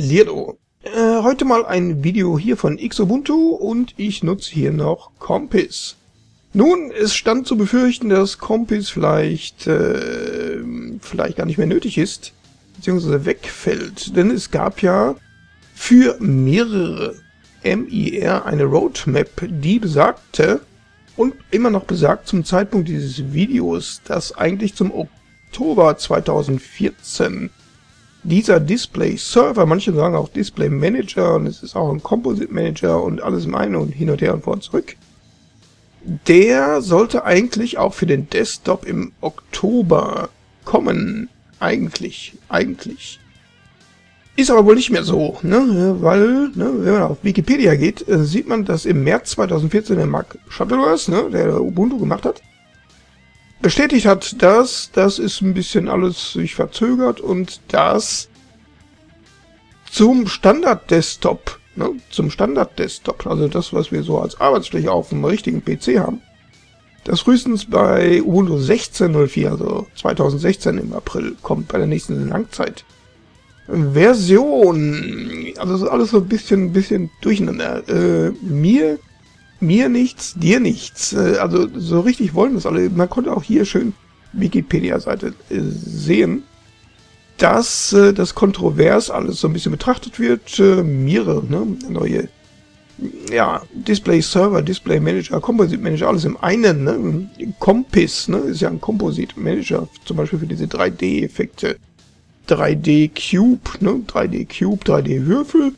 Lierdo. Äh, heute mal ein Video hier von Xubuntu und ich nutze hier noch Compass. Nun, es stand zu befürchten, dass Compass vielleicht, äh, vielleicht gar nicht mehr nötig ist, beziehungsweise wegfällt, denn es gab ja für mehrere MIR eine Roadmap, die besagte und immer noch besagt zum Zeitpunkt dieses Videos, dass eigentlich zum Oktober 2014 dieser Display Server, manche sagen auch Display Manager und es ist auch ein Composite Manager und alles im einen und hin und her und vor und zurück, der sollte eigentlich auch für den Desktop im Oktober kommen. Eigentlich, eigentlich. Ist aber wohl nicht mehr so, ne? weil, ne, wenn man auf Wikipedia geht, äh, sieht man, dass im März 2014 der Mark Shuttleworth, ne, der Ubuntu gemacht hat, bestätigt hat, dass das ist ein bisschen alles sich verzögert und dass zum Standard-Desktop, ne, zum Standard-Desktop, also das, was wir so als Arbeitsfläche auf dem richtigen PC haben, das frühestens bei Ubuntu 16.04, also 2016 im April, kommt bei der nächsten Langzeit. Version, also alles so ein bisschen, bisschen durcheinander. Äh, mir mir nichts, dir nichts. Äh, also so richtig wollen das alle. Man konnte auch hier schön Wikipedia-Seite äh, sehen, dass äh, das kontrovers alles so ein bisschen betrachtet wird. Mire, ne, neue ja, Display Server, Display Manager, Composite Manager, alles im einen, ne? Compass, ne, ist ja ein Composite Manager, zum Beispiel für diese 3D-Effekte. 3D Cube, ne, 3D Cube, 3D Würfel,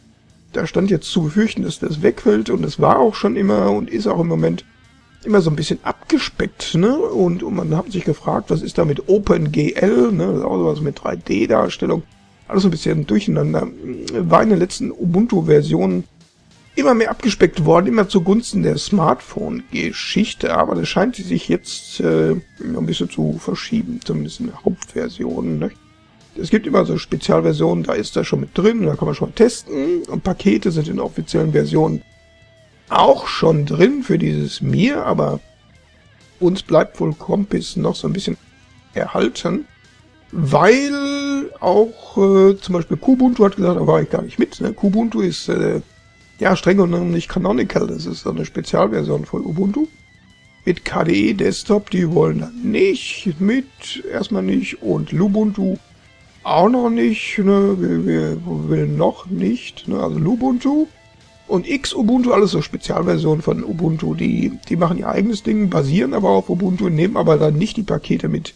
da stand jetzt zu befürchten, dass das wegfällt und es war auch schon immer und ist auch im Moment immer so ein bisschen abgespeckt, ne? Und, und man hat sich gefragt, was ist da mit OpenGL, ne? Das ist auch sowas mit 3D-Darstellung. Alles so ein bisschen durcheinander. War in den letzten Ubuntu-Versionen immer mehr abgespeckt worden, immer zugunsten der Smartphone-Geschichte, aber das scheint sich jetzt äh, ein bisschen zu verschieben, zumindest in der Hauptversion. Ne? Es gibt immer so Spezialversionen, da ist das schon mit drin, da kann man schon testen. Und Pakete sind in offiziellen Versionen auch schon drin für dieses Mir, aber uns bleibt wohl Compass noch so ein bisschen erhalten, weil auch äh, zum Beispiel Kubuntu hat gesagt, da war ich gar nicht mit. Ne? Kubuntu ist äh, ja streng genommen nicht Canonical, das ist so eine Spezialversion von Ubuntu. Mit KDE Desktop, die wollen da nicht mit, erstmal nicht. Und Lubuntu auch noch nicht, ne, wir, wir will noch nicht, ne, also Lubuntu und Xubuntu, alles so Spezialversionen von Ubuntu, die, die machen ihr eigenes Ding, basieren aber auf Ubuntu, nehmen aber dann nicht die Pakete mit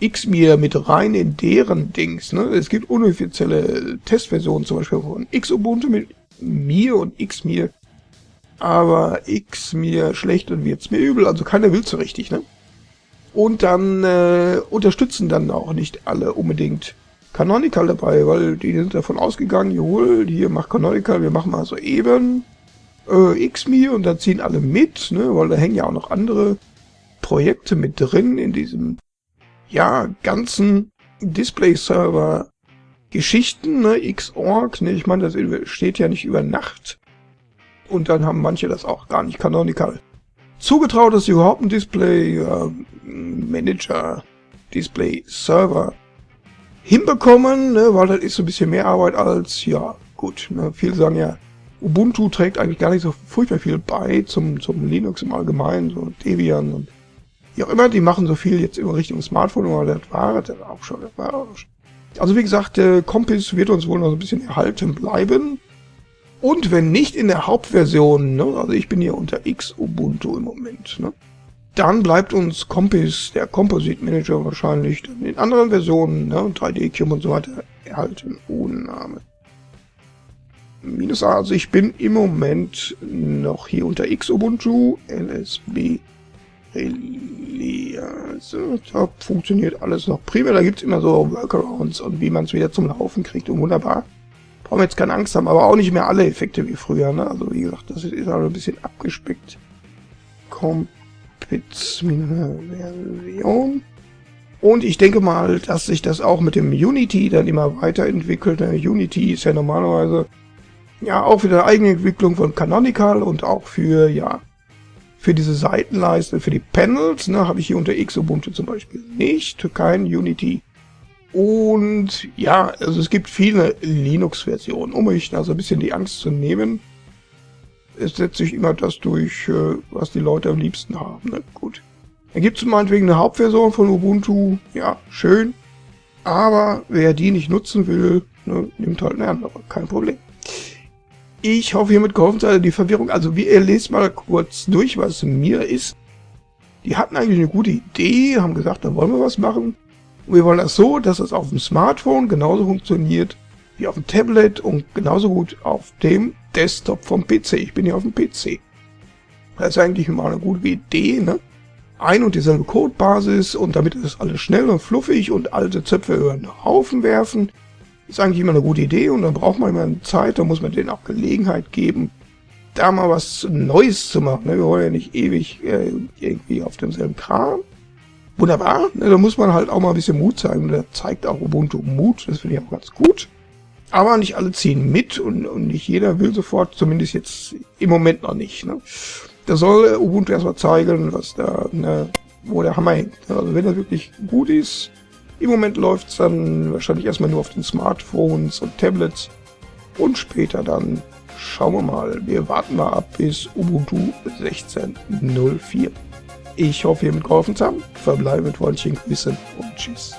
Xmir mit rein in deren Dings, ne, es gibt unoffizielle Testversionen, zum Beispiel von Xubuntu mit mir und Xmir, aber Xmir schlecht und wird's mir übel, also keiner will so richtig, ne. Und dann äh, unterstützen dann auch nicht alle unbedingt Canonical dabei, weil die sind davon ausgegangen, jawohl, hier macht Canonical, wir machen mal so eben äh, Xmi und dann ziehen alle mit, ne, weil da hängen ja auch noch andere Projekte mit drin in diesem, ja, ganzen Display-Server Geschichten, ne, Xorg, ne, ich meine, das steht ja nicht über Nacht. Und dann haben manche das auch gar nicht Canonical zugetraut, dass sie überhaupt ein Display äh, Manager, Display Server hinbekommen, ne, weil das ist so ein bisschen mehr Arbeit als, ja, gut, ne, viele sagen ja, Ubuntu trägt eigentlich gar nicht so furchtbar viel bei zum, zum Linux im Allgemeinen, so Debian und wie auch immer, die machen so viel jetzt in Richtung Smartphone, aber das war das auch schon, das war auch schon. Also wie gesagt, der Compass wird uns wohl noch ein bisschen erhalten bleiben. Und wenn nicht in der Hauptversion, ne, also ich bin hier unter X Ubuntu im Moment, ne, dann bleibt uns Compass, der Composite Manager wahrscheinlich in anderen Versionen, ne, 3D Cube und so weiter, erhalten ohne Name. Minus A, also ich bin im Moment noch hier unter X Ubuntu, LSB also da funktioniert alles noch prima, da gibt's immer so Workarounds und wie man es wieder zum Laufen kriegt und wunderbar. Brauchen wir jetzt keine Angst haben, aber auch nicht mehr alle Effekte wie früher. Ne? Also wie gesagt, das ist aber ein bisschen abgespeckt. Version. Und ich denke mal, dass sich das auch mit dem Unity dann immer weiterentwickelt. Der Unity ist ja normalerweise ja auch für die eigene Entwicklung von Canonical und auch für, ja, für diese Seitenleiste, für die Panels, ne, habe ich hier unter X Ubuntu zum Beispiel nicht, kein Unity Und ja, also es gibt viele Linux-Versionen. Um euch da so ein bisschen die Angst zu nehmen, es setzt sich immer das durch, äh, was die Leute am liebsten haben. Ne? Gut. Dann gibt es meinetwegen eine Hauptversion von Ubuntu. Ja, schön. Aber wer die nicht nutzen will, ne, nimmt halt eine andere. Kein Problem. Ich hoffe, hiermit geholfen seid die Verwirrung. Also, wie ihr lest mal kurz durch, was mir ist. Die hatten eigentlich eine gute Idee, haben gesagt, da wollen wir was machen. Und wir wollen das so, dass es auf dem Smartphone genauso funktioniert wie auf dem Tablet und genauso gut auf dem Desktop vom PC. Ich bin ja auf dem PC. Das ist eigentlich mal eine gute Idee, ne? Ein und dieselbe Codebasis und damit ist alles schnell und fluffig und alte Zöpfe über den Haufen werfen, ist eigentlich immer eine gute Idee und dann braucht man immer Zeit, da muss man denen auch Gelegenheit geben, da mal was Neues zu machen. Ne? Wir wollen ja nicht ewig äh, irgendwie auf demselben Kram. Wunderbar, ne? da muss man halt auch mal ein bisschen Mut zeigen da zeigt auch Ubuntu Mut, das finde ich auch ganz gut. Aber nicht alle ziehen mit und, und nicht jeder will sofort, zumindest jetzt im Moment noch nicht. Ne? Da soll Ubuntu erstmal zeigen, was da, ne, wo der Hammer hängt. Also wenn das wirklich gut ist, im Moment läuft es dann wahrscheinlich erstmal nur auf den Smartphones und Tablets und später dann schauen wir mal. Wir warten mal ab bis Ubuntu 16.04. Ich hoffe, ihr mit geholfen zu haben. Verbleibe mit freundlichen Grüßen und Tschüss.